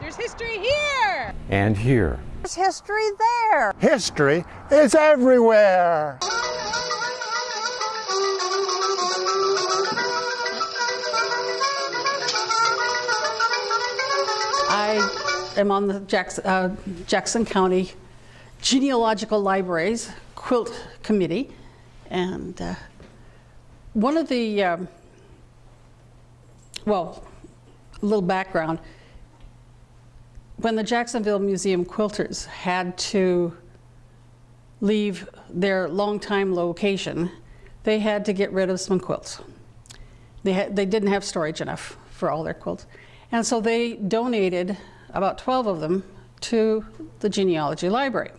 There's history here. And here. There's history there. History is everywhere. I am on the Jackson, uh, Jackson County Genealogical Libraries Quilt Committee. And uh, one of the, um, well, a little background. When the Jacksonville Museum quilters had to leave their longtime location, they had to get rid of some quilts. They, they didn't have storage enough for all their quilts. And so they donated about 12 of them to the genealogy library.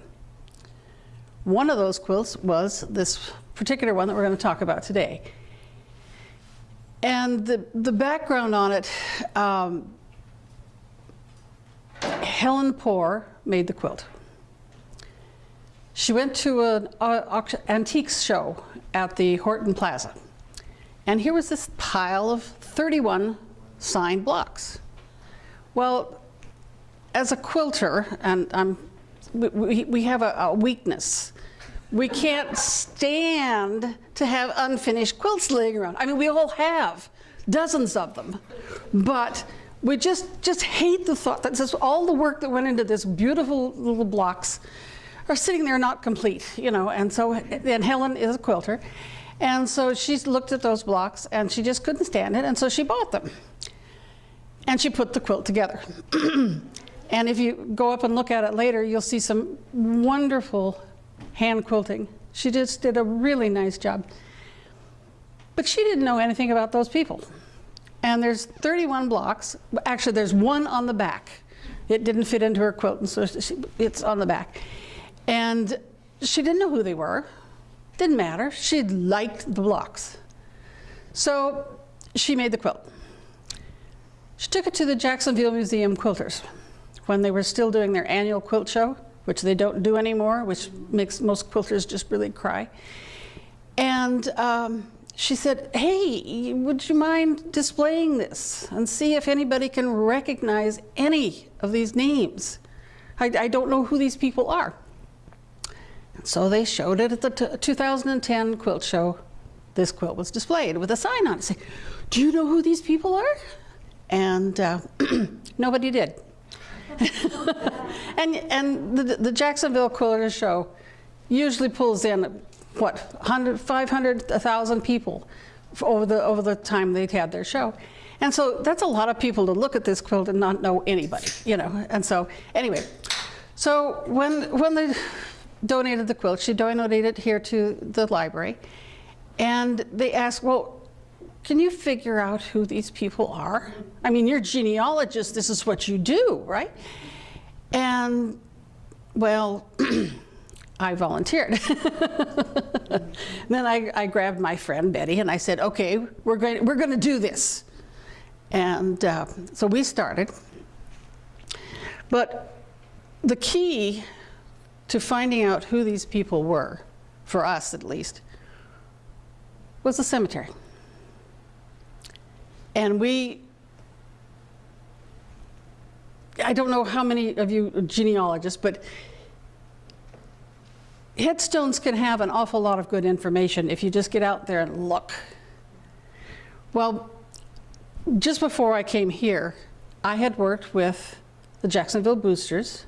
One of those quilts was this particular one that we're going to talk about today. And the, the background on it, um, Helen Poor made the quilt. She went to an uh, antiques show at the Horton Plaza. And here was this pile of 31 signed blocks. Well, as a quilter, and I'm, we, we have a, a weakness. We can't stand to have unfinished quilts laying around. I mean, we all have dozens of them, but we just, just hate the thought that just all the work that went into this beautiful little blocks are sitting there not complete, you know, and so, and Helen is a quilter, and so she looked at those blocks and she just couldn't stand it, and so she bought them. And she put the quilt together. and if you go up and look at it later, you'll see some wonderful hand quilting. She just did a really nice job. But she didn't know anything about those people. And there's 31 blocks. Actually, there's one on the back. It didn't fit into her quilt, and so she, it's on the back. And she didn't know who they were. Didn't matter. She liked the blocks. So she made the quilt. She took it to the Jacksonville Museum Quilters when they were still doing their annual quilt show which they don't do anymore, which makes most quilters just really cry. And um, she said, hey, would you mind displaying this and see if anybody can recognize any of these names? I, I don't know who these people are. And so they showed it at the 2010 quilt show. This quilt was displayed with a sign on it saying, do you know who these people are? And uh, nobody did. and and the, the Jacksonville Quilter Show usually pulls in, what, 100, 500, 1,000 people over the, over the time they'd had their show. And so that's a lot of people to look at this quilt and not know anybody, you know. And so anyway, so when, when they donated the quilt, she donated it here to the library. And they asked, well, can you figure out who these people are? I mean, you're genealogists, this is what you do, right? And, well, I volunteered. then I, I, grabbed my friend Betty and I said, okay, we're going, we're going to do this. And uh, so we started. But the key to finding out who these people were, for us at least, was the cemetery. And we, I don't know how many of you are genealogists, but headstones can have an awful lot of good information if you just get out there and look. Well, just before I came here, I had worked with the Jacksonville Boosters,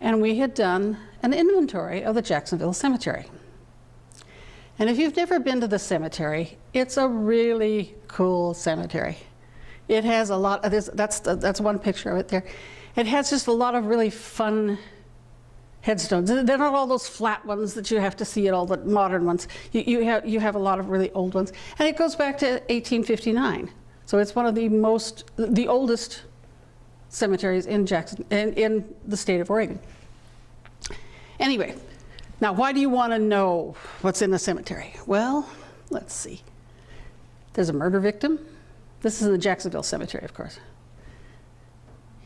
and we had done an inventory of the Jacksonville Cemetery. And if you've never been to the cemetery, it's a really cool cemetery. It has a lot of this, that's, that's one picture of it there. It has just a lot of really fun headstones. They're not all those flat ones that you have to see at all the modern ones. You, you, have, you have a lot of really old ones. And it goes back to 1859. So it's one of the most, the oldest cemeteries in Jackson, in, in the state of Oregon. Anyway, now, why do you want to know what's in the cemetery? Well, let's see. There's a murder victim. This is in the Jacksonville Cemetery, of course.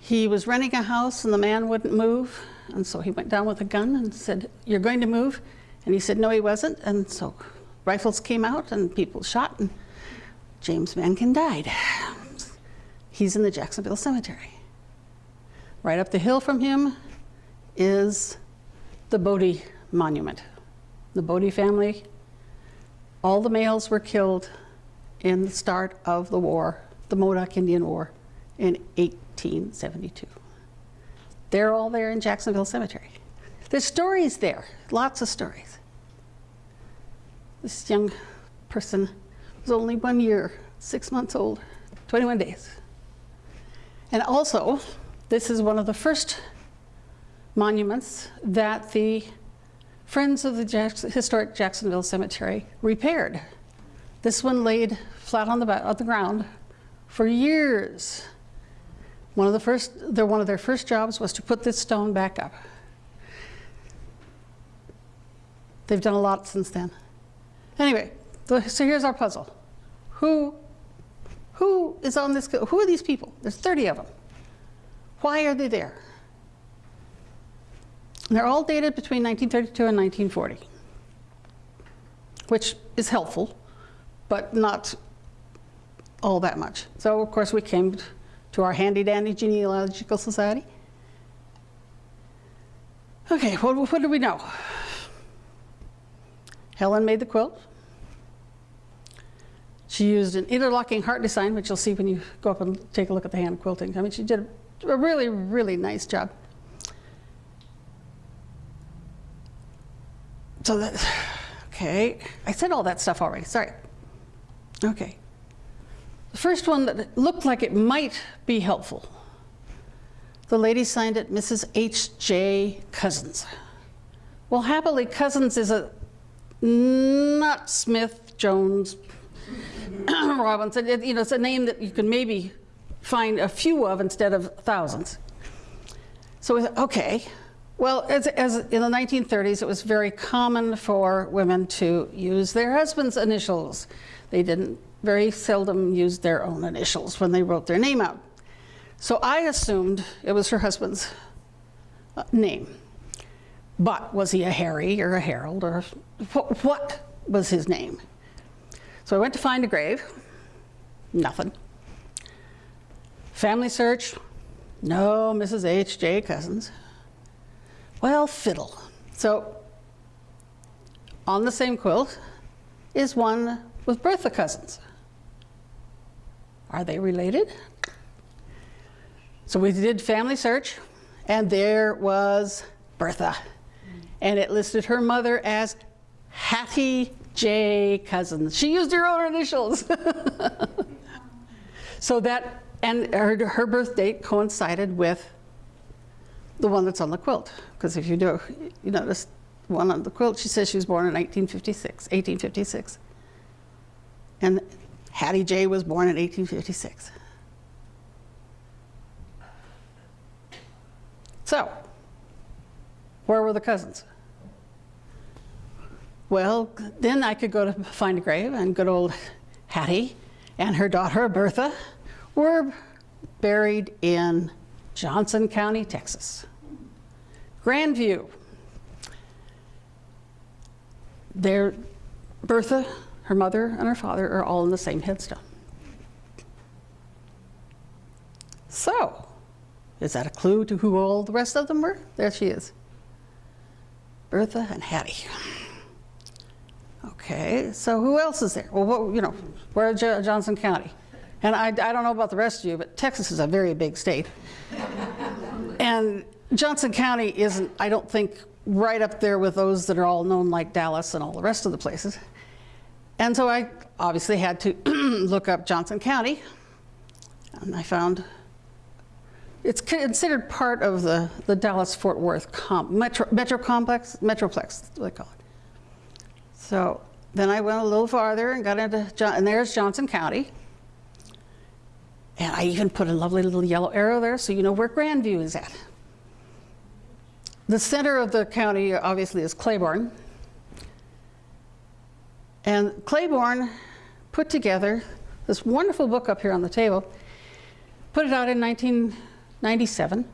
He was renting a house and the man wouldn't move. And so he went down with a gun and said, you're going to move? And he said, no, he wasn't. And so rifles came out and people shot and James Mankin died. He's in the Jacksonville Cemetery. Right up the hill from him is the Boddy Monument. The Boddy family, all the males were killed in the start of the war, the Modoc Indian War, in 1872. They're all there in Jacksonville Cemetery. There's stories there, lots of stories. This young person was only one year, six months old, 21 days. And also, this is one of the first monuments that the Friends of the Jacks Historic Jacksonville Cemetery repaired. This one laid flat on the, on the ground for years. One of the first, their, one of their first jobs was to put this stone back up. They've done a lot since then. Anyway, so here's our puzzle. Who, who is on this, who are these people? There's 30 of them. Why are they there? They're all dated between 1932 and 1940, which is helpful, but not all that much. So of course we came to our handy dandy genealogical society. Okay, what, what do we know? Helen made the quilt. She used an interlocking heart design, which you'll see when you go up and take a look at the hand quilting. I mean, she did a really, really nice job. So that, okay, I said all that stuff already, sorry. Okay. The first one that looked like it might be helpful. The lady signed it Mrs. H.J. Cousins. Well, happily, Cousins is a not Smith, Jones, Robinson. It, you know, it's a name that you can maybe find a few of instead of thousands. So we thought, okay, well, as, as in the 1930s, it was very common for women to use their husband's initials. They didn't very seldom used their own initials when they wrote their name out. So I assumed it was her husband's uh, name. But was he a Harry or a Harold or what, what was his name? So I went to find a grave, nothing. Family search, no Mrs. H. J. Cousins. Well, fiddle. So on the same quilt is one with Bertha Cousins. Are they related? So we did family search, and there was Bertha. And it listed her mother as Hattie J. Cousins. She used her own initials. so that, and her, her birth date coincided with the one that's on the quilt. Because if you do, you notice one on the quilt, she says she was born in 1956, 1856. And Hattie J was born in 1856. So, where were the cousins? Well, then I could go to find a grave, and good old Hattie and her daughter Bertha were buried in Johnson County, Texas. Grandview. There, Bertha, her mother, and her father are all in the same headstone. So, is that a clue to who all the rest of them were? There she is. Bertha and Hattie. Okay, so who else is there? Well, what, you know, where Johnson County? And I, I don't know about the rest of you, but Texas is a very big state. and Johnson County isn't, I don't think, right up there with those that are all known like Dallas and all the rest of the places. And so I obviously had to look up Johnson County, and I found it's considered part of the, the Dallas-Fort Worth metro, metro complex, metroplex, they call it. So then I went a little farther and got into, John, and there's Johnson County. And I even put a lovely little yellow arrow there so you know where Grandview is at. The center of the county obviously is Cleburne. And Cleburne put together this wonderful book up here on the table, put it out in 1997.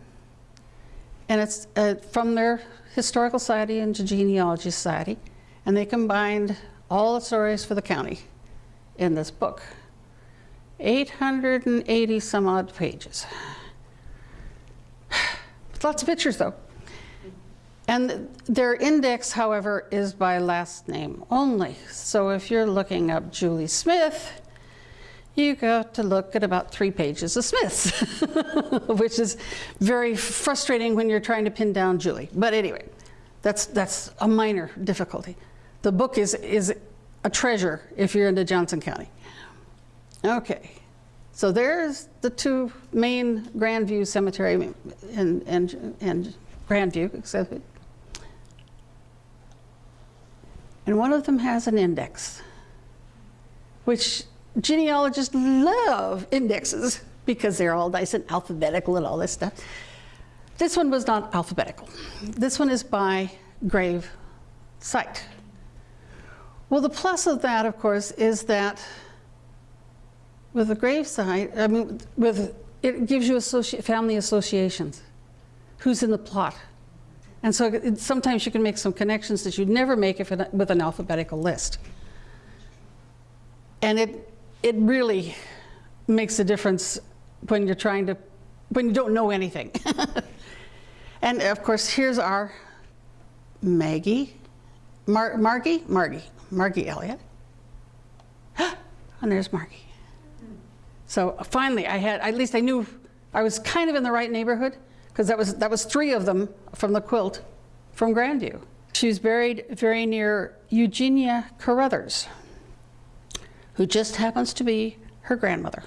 And it's uh, from their Historical Society and Genealogy Society. And they combined all the stories for the county in this book. 880 some odd pages. Lots of pictures, though. And their index, however, is by last name only. So if you're looking up Julie Smith, you got to look at about three pages of Smiths, which is very frustrating when you're trying to pin down Julie. But anyway, that's, that's a minor difficulty. The book is, is a treasure if you're into Johnson County. Okay, so there's the two main Grandview Cemetery and, and, and Grandview, except and one of them has an index, which genealogists love indexes because they're all nice and alphabetical and all this stuff. This one was not alphabetical. This one is by grave site. Well, the plus of that, of course, is that with a grave site, I mean, with it gives you associ family associations. Who's in the plot? And so it, sometimes you can make some connections that you'd never make if it, with an alphabetical list. And it, it really makes a difference when you're trying to, when you don't know anything. and of course, here's our Maggie, Mar Margie, Margie, Margie Elliott. and there's Margie. So finally, I had, at least I knew I was kind of in the right neighborhood because that was, that was three of them from the quilt from Grandview. She was buried very near Eugenia Carruthers, who just happens to be her grandmother.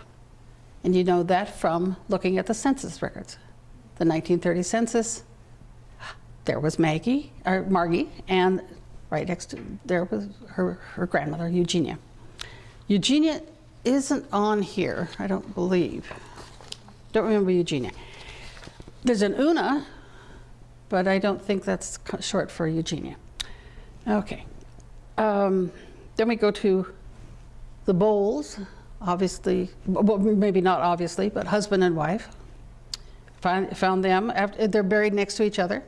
And you know that from looking at the census records. The 1930 census, there was Maggie, or Margie, and right next to there was her, her grandmother, Eugenia. Eugenia isn't on here, I don't believe. Don't remember Eugenia. There's an Una, but I don't think that's short for Eugenia. Okay. Um, then we go to the Bowles, obviously, well, maybe not obviously, but husband and wife. Find, found them, after, they're buried next to each other.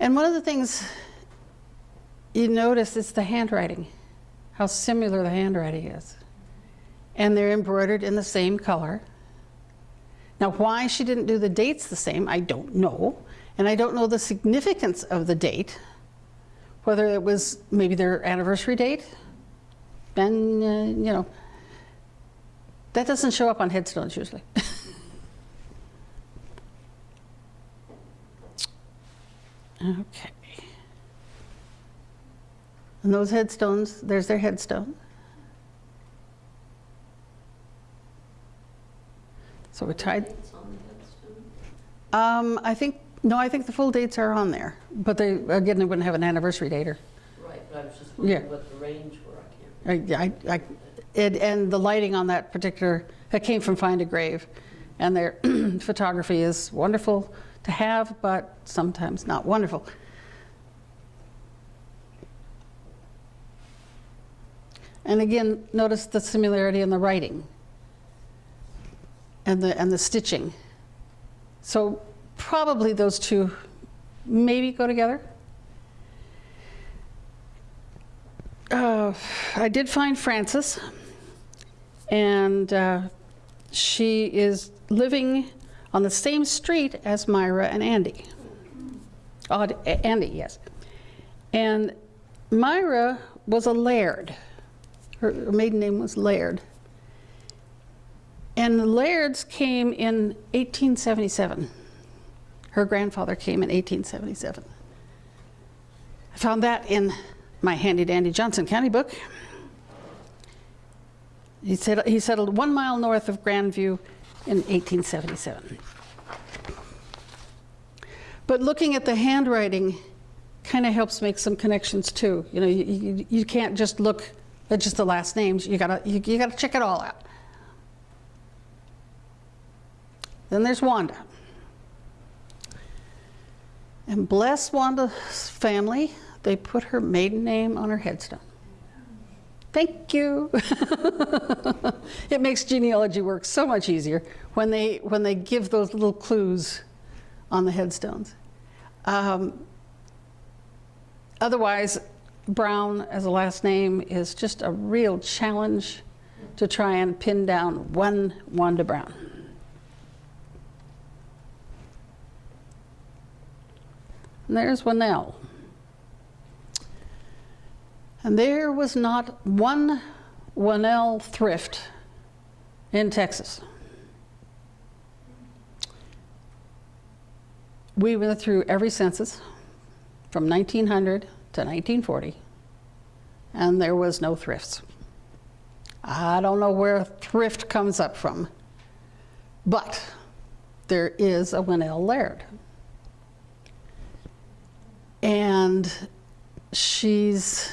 And one of the things you notice is the handwriting, how similar the handwriting is. And they're embroidered in the same color. Now, why she didn't do the dates the same, I don't know. And I don't know the significance of the date, whether it was maybe their anniversary date. Then, uh, you know, that doesn't show up on headstones usually. okay. And those headstones, there's their headstone. So we tried. Um, I think, no, I think the full dates are on there, but they, again, they wouldn't have an anniversary date or, Right, but I was just wondering Yeah. what the range were, I can't. I, I, I- it, and the lighting on that particular, that came from Find a Grave. And their photography is wonderful to have, but sometimes not wonderful. And again, notice the similarity in the writing and the, and the stitching. So probably those two maybe go together. Uh, I did find Frances, and uh, she is living on the same street as Myra and Andy. Odd, Andy, yes. And Myra was a laird. Her, her maiden name was Laird. And the Lairds came in 1877. Her grandfather came in 1877. I found that in my handy dandy Johnson County book. He, said, he settled one mile north of Grandview in 1877. But looking at the handwriting kind of helps make some connections too. You know, you, you, you can't just look at just the last names. You gotta, you, you gotta check it all out. Then there's Wanda. And bless Wanda's family, they put her maiden name on her headstone. Thank you. it makes genealogy work so much easier when they, when they give those little clues on the headstones. Um, otherwise, Brown as a last name is just a real challenge to try and pin down one Wanda Brown. And there's Winnell. And there was not one Winnell thrift in Texas. We went through every census from 1900 to 1940, and there was no thrifts. I don't know where thrift comes up from, but there is a Winnell Laird. And she's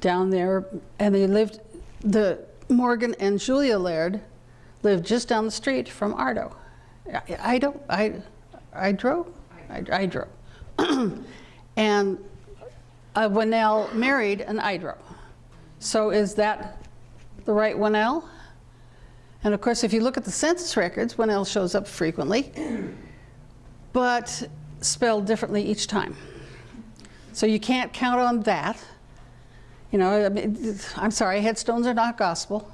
down there, and they lived, the Morgan and Julia Laird lived just down the street from Ardo. I, I don't, I, I drove, I, I drove. and uh, Winnell married an Idro. So is that the right Winnell? And of course, if you look at the census records, Winnell shows up frequently, but spelled differently each time. So you can't count on that. You know, I mean, I'm sorry, headstones are not gospel.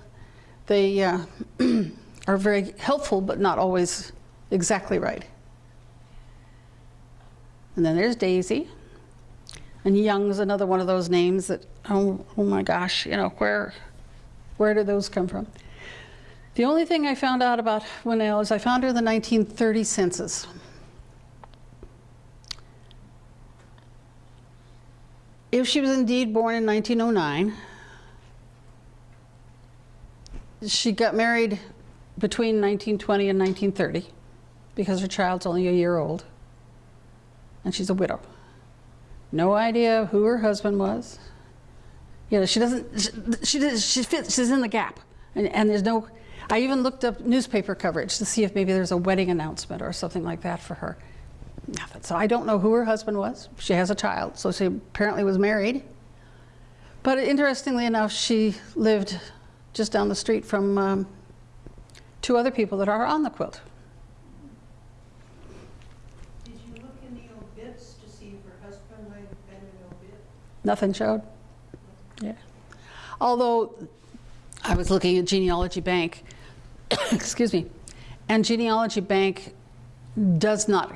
They uh, are very helpful, but not always exactly right. And then there's Daisy. And Young's another one of those names that, oh, oh my gosh, you know, where, where did those come from? The only thing I found out about Winnell is I found her in the 1930 census. If she was indeed born in 1909, she got married between 1920 and 1930 because her child's only a year old and she's a widow. No idea who her husband was. You know, she doesn't, she, she, she fits, she's in the gap. And, and there's no, I even looked up newspaper coverage to see if maybe there's a wedding announcement or something like that for her. Nothing. So I don't know who her husband was. She has a child, so she apparently was married. But interestingly enough, she lived just down the street from um, two other people that are on the quilt. Did you look in the obits to see if her husband might have been an obit? Nothing showed. Yeah. Although I was looking at Genealogy Bank, excuse me, and Genealogy Bank does not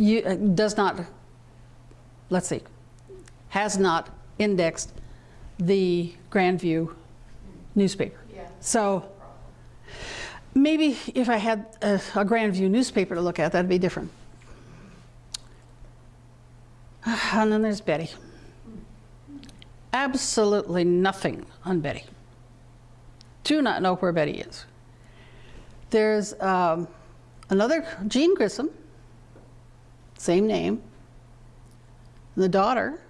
you, uh, does not, let's see, has not indexed the Grandview newspaper. Yeah. So maybe if I had a, a Grandview newspaper to look at, that'd be different. And then there's Betty. Absolutely nothing on Betty. Do not know where Betty is. There's um, another Jean Grissom, same name. The daughter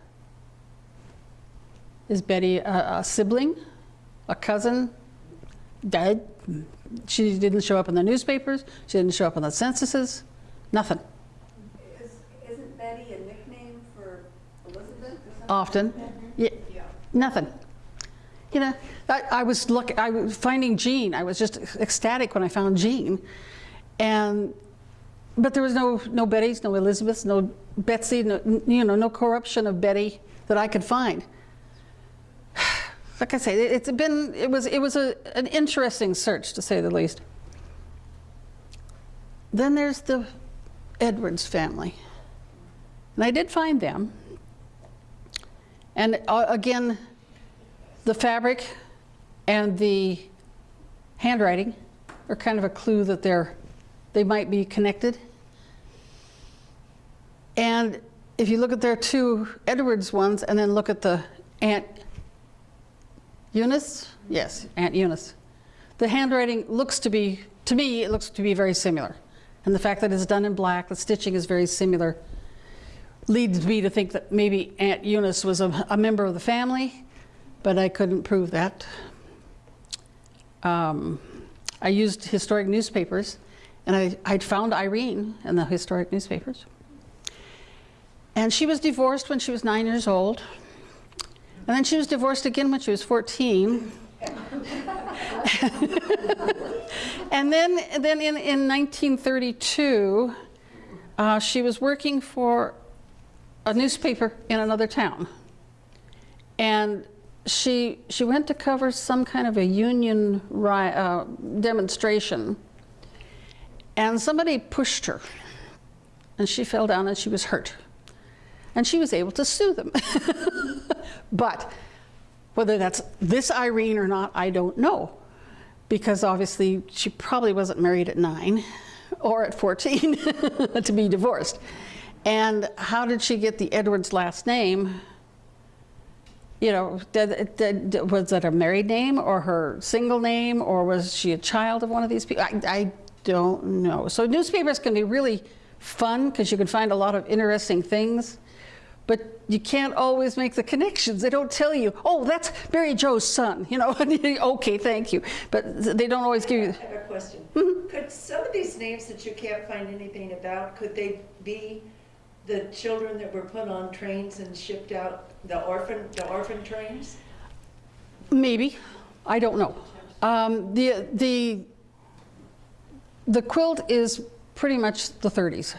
is Betty a, a sibling, a cousin, dead. She didn't show up in the newspapers. She didn't show up in the censuses. Nothing. Is, isn't Betty a nickname for Elizabeth or something? Often. Yeah, nothing. You know, I, I was look, I was finding Jean. I was just ecstatic when I found Jean, and but there was no no Bettys, no Elizabeths, no Betsy, no, you know, no corruption of Betty that I could find. Like I say, it's been it was it was a, an interesting search to say the least. Then there's the Edwards family, and I did find them. And uh, again, the fabric and the handwriting are kind of a clue that they're they might be connected. And if you look at their two Edwards ones and then look at the Aunt Eunice, yes, Aunt Eunice, the handwriting looks to be, to me, it looks to be very similar. And the fact that it's done in black, the stitching is very similar, leads me to think that maybe Aunt Eunice was a, a member of the family, but I couldn't prove that. Um, I used historic newspapers and I, I'd found Irene in the historic newspapers. And she was divorced when she was nine years old. And then she was divorced again when she was 14. and then, then in, in 1932, uh, she was working for a newspaper in another town. And she, she went to cover some kind of a union uh, demonstration and somebody pushed her and she fell down and she was hurt. And she was able to sue them. but whether that's this Irene or not, I don't know. Because obviously she probably wasn't married at nine or at 14 to be divorced. And how did she get the Edwards last name? You know, did, did, was that a married name or her single name or was she a child of one of these people? I, I don't know. So newspapers can be really fun because you can find a lot of interesting things, but you can't always make the connections. They don't tell you, oh, that's Mary Joe's son, you know, okay, thank you. But they don't always give you, I have a question. Mm-hmm. Could some of these names that you can't find anything about, could they be the children that were put on trains and shipped out, the orphan, the orphan trains? maybe, I don't know. Um, the, the, the quilt is pretty much the 30s.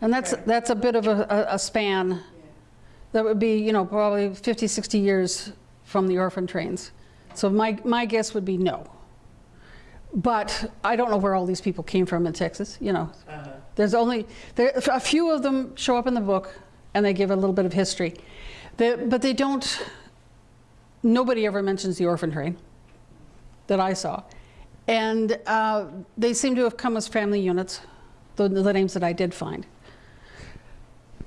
And that's, Right. that's a bit of a, a- a span. That would be, you know, probably 50, 60 years from the orphan trains. So my, my guess would be no. But I don't know where all these people came from in Texas, you know. Uh-huh. There's only, there, a few of them show up in the book and they give a little bit of history. They, but they don't, nobody ever mentions the orphan train that I saw. And uh, they seem to have come as family units, the, the names that I did find.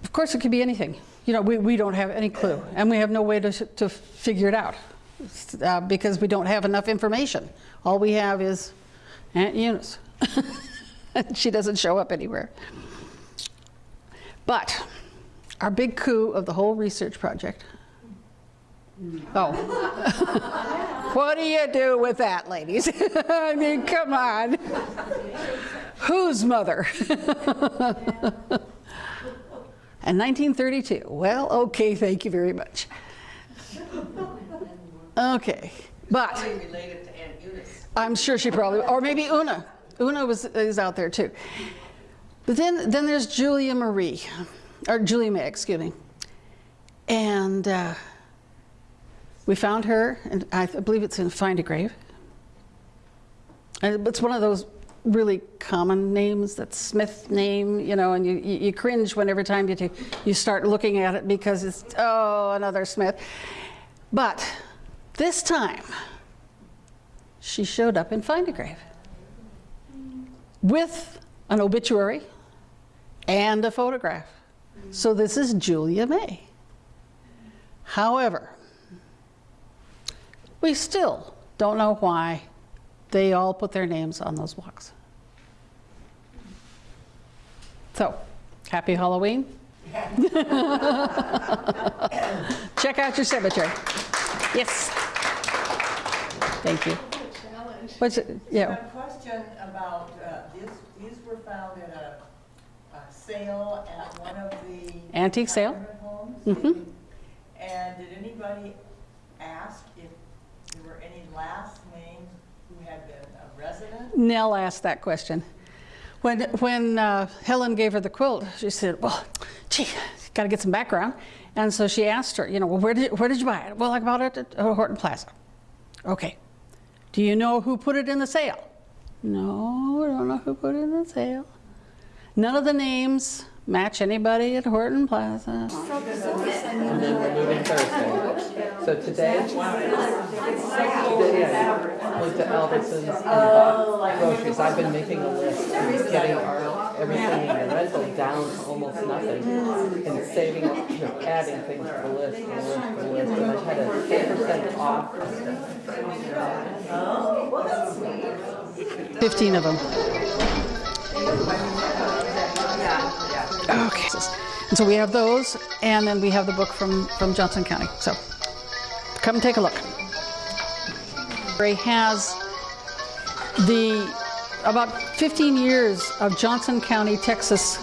Of course, it could be anything. You know, we, we don't have any clue, and we have no way to, to figure it out uh, because we don't have enough information. All we have is Aunt Eunice. she doesn't show up anywhere. But our big coup of the whole research project. Oh. what do you do with that, ladies? I mean, come on. Whose mother? And 1932. Well, okay, thank you very much. Okay, but related to Aunt Eunice. I'm sure she probably, or maybe Una. Una was is out there too. But then then there's Julia Marie, or Julia May, excuse me. And uh, we found her, and I believe it's in Find a Grave. And it's one of those really common names, that Smith name, you know, and you, you cringe when every time you, you start looking at it because it's, oh, another Smith. But this time, she showed up in Find a Grave with an obituary and a photograph. So this is Julia May. However, we still don't know why they all put their names on those blocks. So, happy Halloween. Check out your cemetery. Yes. Thank you. What's it? Yeah. A question about, uh, these, these were found at a, a sale at one of the. Antique sale? homes. Mhm. And did anybody ask if there were any last names who had been a resident? Nell asked that question. When, when uh, Helen gave her the quilt, she said, well, gee, got to get some background. And so she asked her, you know, well, where did, where did you buy it? Well, I bought it at uh, Horton Plaza. Okay. Do you know who put it in the sale? No, I don't know who put it in the sale. None of the names match anybody at Horton Plaza. And then we're moving Thursday. So today, today I went to Albertsons and bought groceries. I've been making a list, and getting everything in the rental down to almost nothing, and saving, up, you know, adding things to the list, the list, the list, and I had a ten percent off. 15 of them. Okay. And so we have those, and then we have the book from, from Johnson County. So come take a look. Ray has the about 15 years of Johnson County, Texas